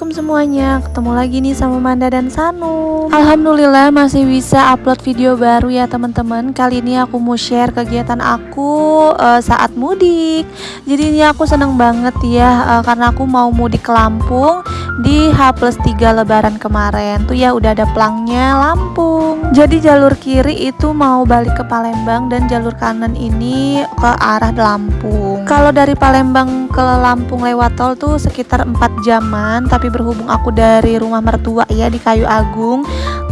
Assalamualaikum semuanya. Ketemu lagi nih sama Manda dan Sanu. Alhamdulillah masih bisa upload video baru ya teman-teman. Kali ini aku mau share kegiatan aku uh, saat mudik. Jadi ini aku seneng banget ya uh, Karena aku mau mudik ke Lampung Di H plus 3 lebaran kemarin. Tuh ya udah ada pelangnya Lampung. Jadi jalur kiri itu mau balik ke Palembang Dan jalur kanan ini ke arah Lampung. Kalau dari Palembang ke Lampung lewat tol tuh sekitar 4 jaman tapi berhubung aku dari rumah mertua ya di Kayu Agung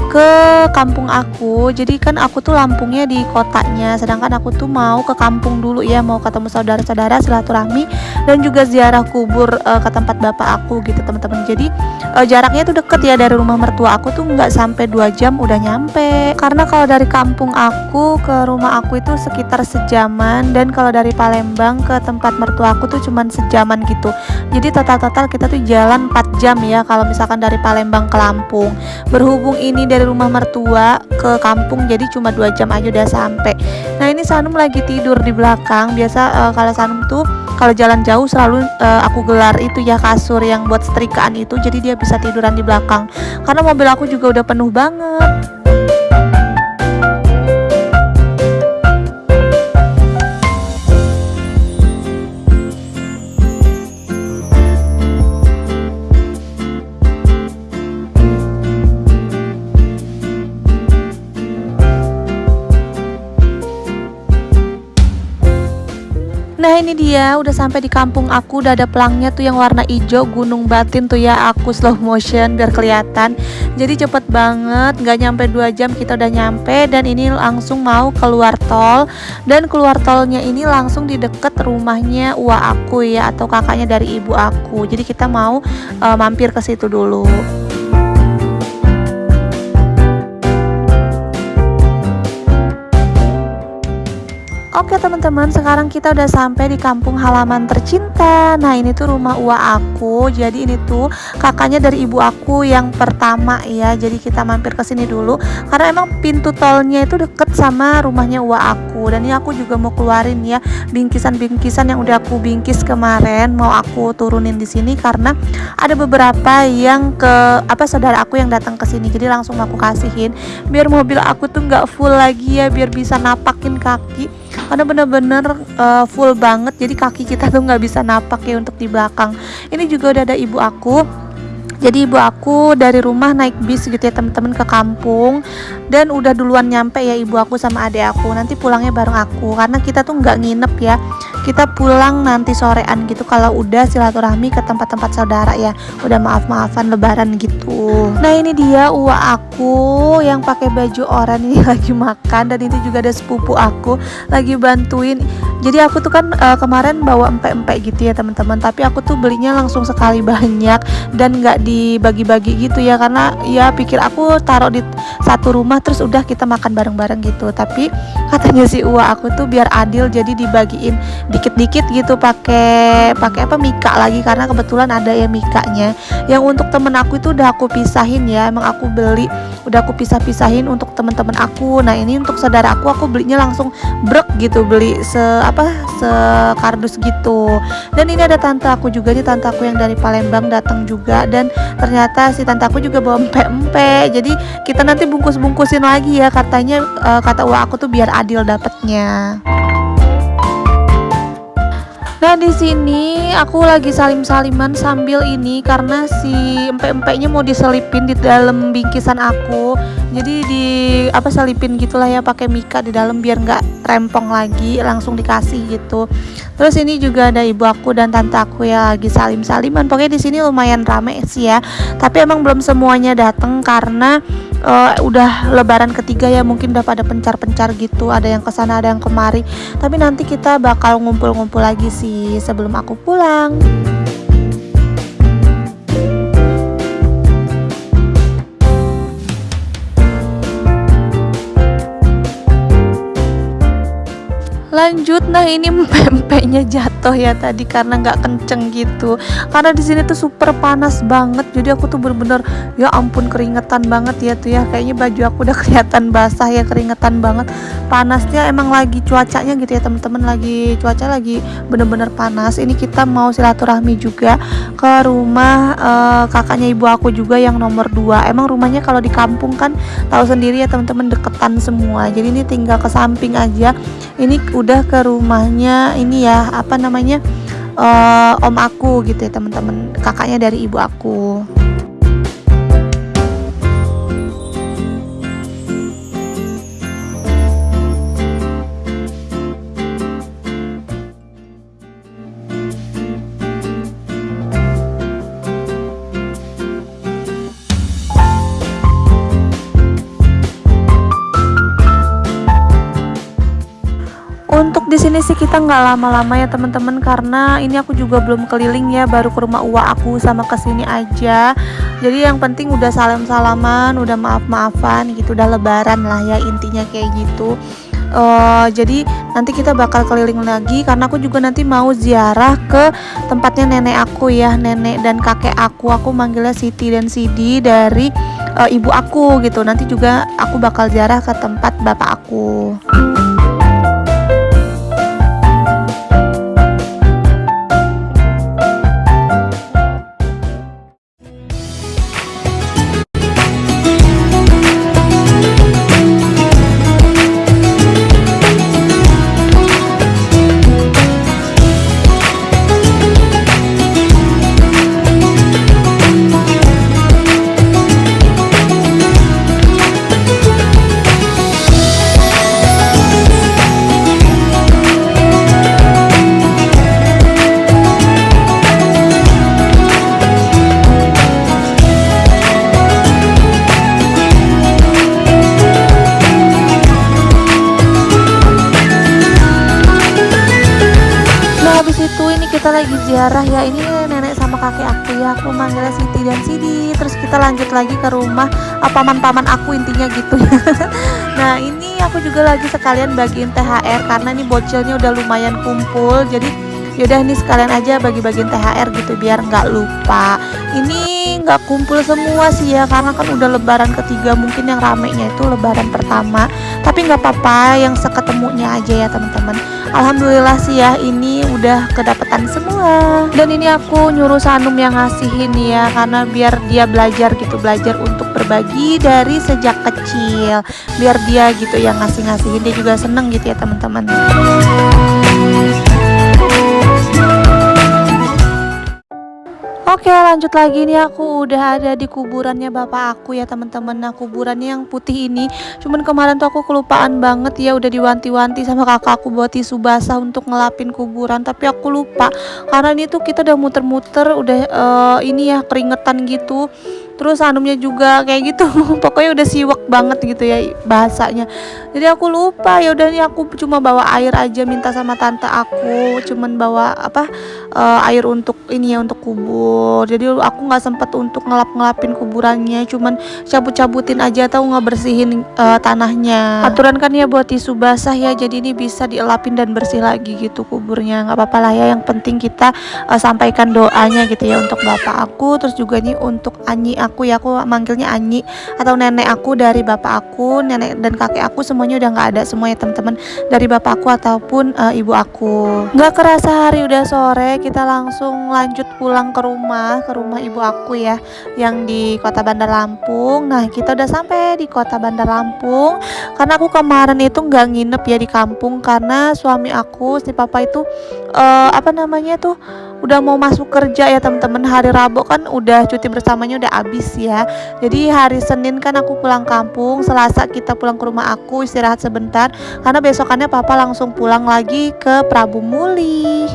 ke kampung aku. Jadi kan aku tuh Lampungnya di kotanya sedangkan aku tuh mau ke kampung dulu ya mau ketemu saudara-saudara silaturahmi dan juga ziarah kubur uh, ke tempat bapak aku gitu teman-teman. Jadi uh, jaraknya tuh deket ya dari rumah mertua aku tuh nggak sampai dua jam udah nyampe. Karena kalau dari kampung aku ke rumah aku itu sekitar sejaman dan kalau dari Palembang ke tempat mertua aku tuh cuman sejaman gitu. Jadi total-total kita tuh jalan 4 jam ya kalau misalkan dari Palembang ke Lampung. Berhubung ini dari dari rumah mertua ke kampung jadi cuma dua jam aja udah sampai. Nah ini Sanum lagi tidur di belakang. Biasa uh, kalau Sanum tuh kalau jalan jauh selalu uh, aku gelar itu ya kasur yang buat setrikaan itu jadi dia bisa tiduran di belakang. Karena mobil aku juga udah penuh banget ini dia udah sampai di kampung aku udah ada pelangnya tuh yang warna hijau gunung batin tuh ya aku slow motion biar kelihatan. Jadi cepet banget nggak nyampe dua jam kita udah nyampe dan ini langsung mau keluar tol. Dan keluar tolnya ini langsung di deket rumahnya uwa aku ya atau kakaknya dari ibu aku. Jadi kita mau uh, mampir ke situ dulu Teman-teman sekarang kita udah sampai di kampung halaman tercinta. Nah ini tuh rumah uwa aku. Jadi ini tuh kakaknya dari ibu aku yang pertama ya. Jadi kita mampir ke sini dulu. Karena emang pintu tolnya itu deket sama rumahnya uwa aku. Dan ini aku juga mau keluarin ya Bingkisan-bingkisan yang udah aku bingkis kemarin. Mau aku turunin di sini karena ada beberapa yang ke apa saudara aku yang datang ke sini. Jadi langsung aku kasihin. Biar mobil aku tuh nggak full lagi ya Biar bisa napakin kaki karena bener-bener uh, full banget. Jadi kaki kita tuh nggak bisa napak ya untuk di belakang. Ini juga udah ada ibu aku jadi ibu aku dari rumah naik bis gitu ya teman-teman ke kampung. Dan udah duluan nyampe ya ibu aku sama adik aku. Nanti pulangnya bareng aku. Karena kita tuh nggak nginep ya. Kita pulang nanti sorean gitu. Kalau udah silaturahmi ke tempat-tempat saudara ya. Udah maaf-maafan lebaran gitu. Nah ini dia uwa aku yang pakai baju oranye ini lagi makan. Dan itu juga ada sepupu aku lagi bantuin. Jadi aku tuh kan uh, kemarin bawa empek-empek gitu ya teman-teman. Tapi aku tuh belinya langsung sekali banyak dan nggak dibagi-bagi gitu ya karena ya pikir aku taruh di satu rumah terus udah kita makan bareng-bareng gitu. Tapi katanya si Uwa aku tuh biar adil jadi dibagiin dikit-dikit gitu pakai pakai apa mika lagi karena kebetulan ada ya mikanya. Yang untuk temen aku itu udah aku pisahin ya emang aku beli udah aku pisah-pisahin untuk temen-temen aku. Nah ini untuk saudara aku aku belinya langsung brek gitu beli se apa sekardus gitu. Dan ini ada tante aku juga nih tante aku yang dari Palembang datang juga dan ternyata si tante aku juga bawa empe-empe. Jadi kita nanti bungkus-bungkusin lagi ya. Katanya uh, kata uang aku tuh biar adil dapetnya Nah di sini aku lagi salim-saliman sambil ini karena si empek-empeknya mau diselipin di dalam bingkisan aku. Jadi di apa selipin gitulah ya pakai mika di dalam biar nggak rempong lagi langsung dikasih gitu. Terus ini juga ada ibu aku dan tante aku ya lagi salim-saliman. Pokoknya di sini lumayan rame sih ya. Tapi emang belum semuanya datang karena uh, udah lebaran ketiga ya mungkin udah pada pencar-pencar gitu. Ada yang ke sana ada yang kemari. Tapi nanti kita bakal ngumpul-ngumpul lagi sih sebelum aku pulang nah ini pempeknya jatuh ya tadi karena nggak kenceng gitu. Karena di sini tuh super panas banget. Jadi aku tuh bener-bener ya ampun keringetan banget ya tuh ya. Kayaknya baju aku udah kelihatan basah ya keringetan banget. Panasnya emang lagi cuacanya gitu ya teman-teman. Lagi cuaca lagi bener-bener panas. Ini kita mau silaturahmi juga ke rumah uh, kakaknya ibu aku juga yang nomor dua. Emang rumahnya kalau di kampung kan tahu sendiri ya teman-teman deketan semua. Jadi ini tinggal ke samping aja. Ini udah ke rumahnya ini ya apa namanya uh, om aku gitu ya teman-teman kakaknya dari ibu aku sini sih kita nggak lama-lama ya teman-teman karena ini aku juga belum keliling ya baru ke rumah uwa aku sama ke sini aja. Jadi yang penting udah salam-salaman, udah maaf-maafan gitu, udah lebaran lah ya intinya kayak gitu. Uh, jadi nanti kita bakal keliling lagi karena aku juga nanti mau ziarah ke tempatnya nenek aku ya nenek dan kakek aku aku manggilnya Siti dan Sidi dari uh, ibu aku gitu nanti juga aku bakal ziarah ke tempat bapak aku. Ziarah. Ya ini nenek sama kakek aku ya. Aku manggilnya Siti dan Sidi. Terus kita lanjut lagi ke rumah paman-paman aku intinya gitu. Ya nah ini aku juga lagi sekalian bagiin THR karena ini bocilnya udah lumayan kumpul. Jadi yaudah nih sekalian aja bagi-bagiin THR gitu biar nggak lupa. Ini nggak kumpul semua sih ya karena kan udah lebaran ketiga mungkin yang ramenya itu lebaran pertama. Tapi nggak apa-apa yang seketemunya aja ya teman-teman Alhamdulillah sih ya ini udah kedapetan semua. Dan ini aku nyuruh Sanum yang ngasihin ya karena biar dia belajar gitu belajar untuk berbagi dari sejak kecil. Biar dia gitu yang ngasih-ngasihin dia juga seneng gitu ya teman-teman Oke lanjut lagi nih. Aku udah ada di kuburannya bapak aku ya teman-teman. Nah kuburannya yang putih ini. Cuman kemarin tuh aku kelupaan banget ya Udah diwanti-wanti sama kakak aku buat tisu basah untuk ngelapin kuburan. Tapi aku lupa Karena ini tuh kita udah muter-muter Udah uh, ini ya keringetan gitu terus anumnya juga kayak gitu pokoknya udah siwak banget gitu ya bahasanya. Jadi aku lupa ya udah nih aku cuma bawa air aja minta sama tante aku cuman bawa apa uh, air untuk ini ya untuk kubur. Jadi aku nggak sempet untuk ngelap ngelapin kuburannya cuman cabut cabutin aja atau nggak bersihin uh, tanahnya. Aturan kan ya buat tisu basah ya jadi ini bisa dielapin dan bersih lagi gitu kuburnya. Nggak apa-apa lah ya yang penting kita uh, sampaikan doanya gitu ya untuk bapak aku terus juga nih untuk Anyi aku ya aku manggilnya Anyi atau nenek aku dari bapak aku nenek dan kakek aku semuanya udah nggak ada semuanya teman-teman dari bapak aku ataupun uh, ibu aku. Nggak kerasa hari udah sore kita langsung lanjut pulang ke rumah ke rumah ibu aku ya yang di kota Bandar Lampung. Nah kita udah sampai di kota Bandar Lampung karena aku kemarin itu nggak nginep ya di kampung karena suami aku si papa itu uh, apa namanya tuh udah mau masuk kerja ya teman-teman hari Rabu kan udah cuti bersamanya udah habis ya. Jadi hari Senin kan aku pulang kampung Selasa kita pulang ke rumah aku istirahat sebentar. Karena besokannya papa langsung pulang lagi ke Prabu Muli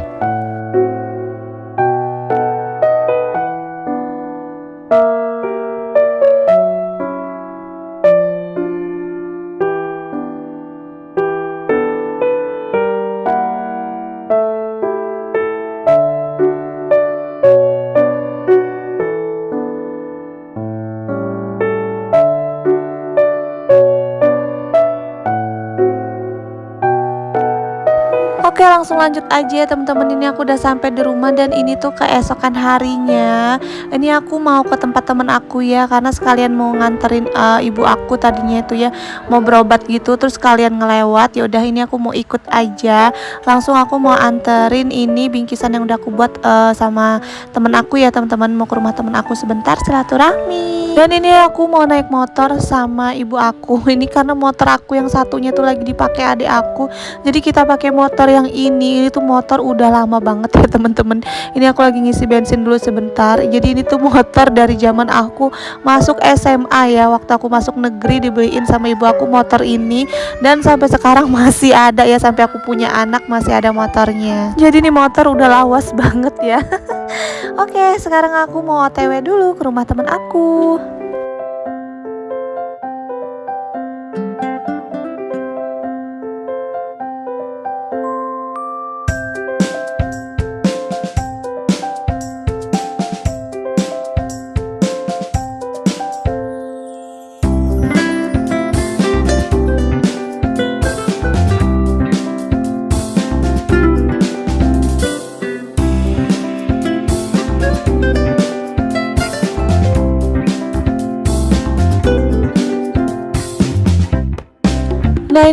langsung lanjut aja teman-teman. Ini aku udah sampai di rumah dan ini tuh keesokan harinya. Ini aku mau ke tempat temen aku ya karena sekalian mau nganterin uh, ibu aku tadinya itu ya mau berobat gitu terus kalian ngelewat. Ya udah ini aku mau ikut aja. Langsung aku mau anterin ini bingkisan yang udah aku buat uh, sama temen aku ya teman-teman. Mau ke rumah temen aku sebentar silaturahmi. Dan ini aku mau naik motor sama ibu aku. Ini karena motor aku yang satunya tuh lagi dipakai adik aku. Jadi kita pakai motor yang ini ini tuh motor udah lama banget ya temen-temen ini aku lagi ngisi bensin dulu sebentar. Jadi ini tuh motor dari zaman aku masuk SMA ya waktu aku masuk negeri dibeliin sama ibu aku motor ini. Dan sampai sekarang masih ada ya sampai aku punya anak masih ada motornya. Jadi ini motor udah lawas banget ya. Oke sekarang aku mau otw dulu ke rumah temen aku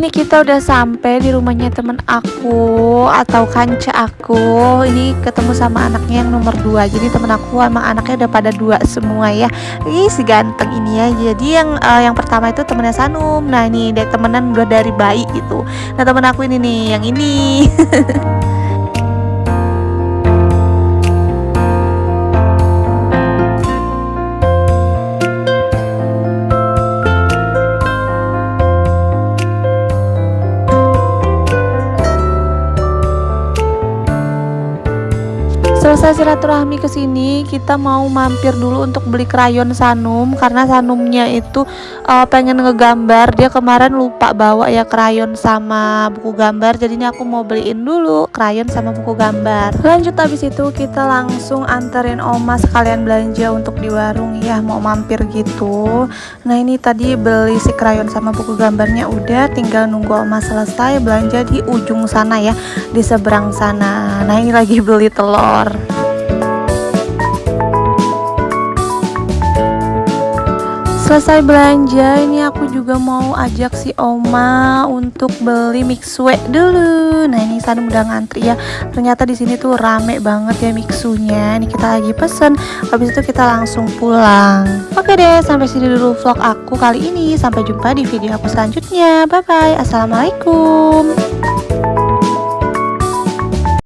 ini kita udah sampai di rumahnya temen aku atau kanca aku. Ini ketemu sama anaknya yang nomor dua. Jadi temen aku sama anaknya udah pada dua semua ya. Ih si ganteng ini ya. Jadi yang uh, yang pertama itu temennya Sanum. Nah ini temenan udah dari bayi gitu. Nah temen aku ini nih yang ini selesai silaturahmi ke sini kita mau mampir dulu untuk beli krayon Sanum karena Sanumnya itu uh, pengen ngegambar. Dia kemarin lupa bawa ya krayon sama buku gambar jadi ini aku mau beliin dulu krayon sama buku gambar. Lanjut habis itu kita langsung anterin oma sekalian belanja untuk di warung ya mau mampir gitu. Nah ini tadi beli si krayon sama buku gambarnya udah tinggal nunggu oma selesai belanja di ujung sana ya di seberang sana. Nah ini lagi beli telur selesai belanja ini aku juga mau ajak si oma untuk beli mixue dulu. Nah ini sana udah ngantri ya. Ternyata di sini tuh rame banget ya mixunya ini kita lagi pesen habis itu kita langsung pulang. Oke deh sampai sini dulu vlog aku kali ini. Sampai jumpa di video aku selanjutnya. Bye bye assalamualaikum